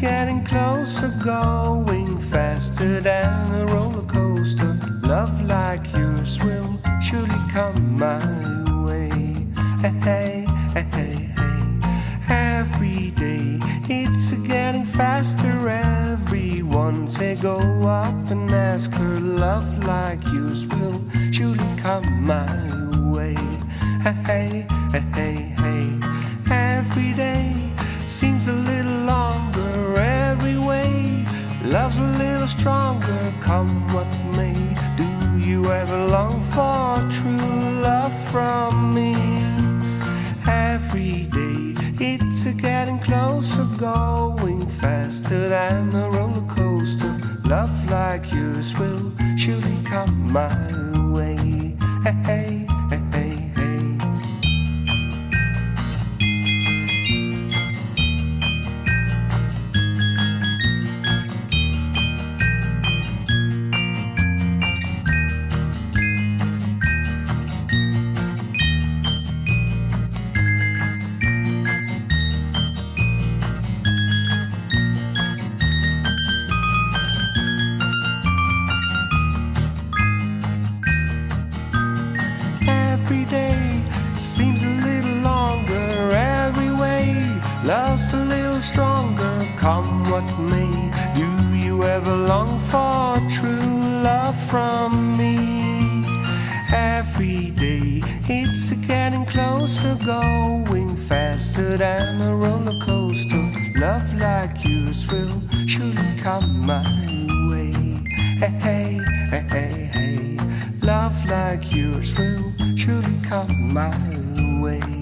getting closer, going faster than a roller coaster. Love like yours will surely come my way. Hey, hey, hey, hey. Every day it's getting faster. Everyone say go up and ask her. Love like yours will surely come my way. Hey, hey, hey, Love's a little stronger, come what may. Do you ever long for true love from me? Every day it's a getting closer, going faster than a roller coaster. Love like yours will surely come my way. Hey, hey, Love's a little stronger, come what may. Do you ever long for true love from me? Every day it's getting closer, going faster than a roller coaster. Love like yours will surely come my way. Hey, hey, hey, hey, hey. Love like yours will surely come my way.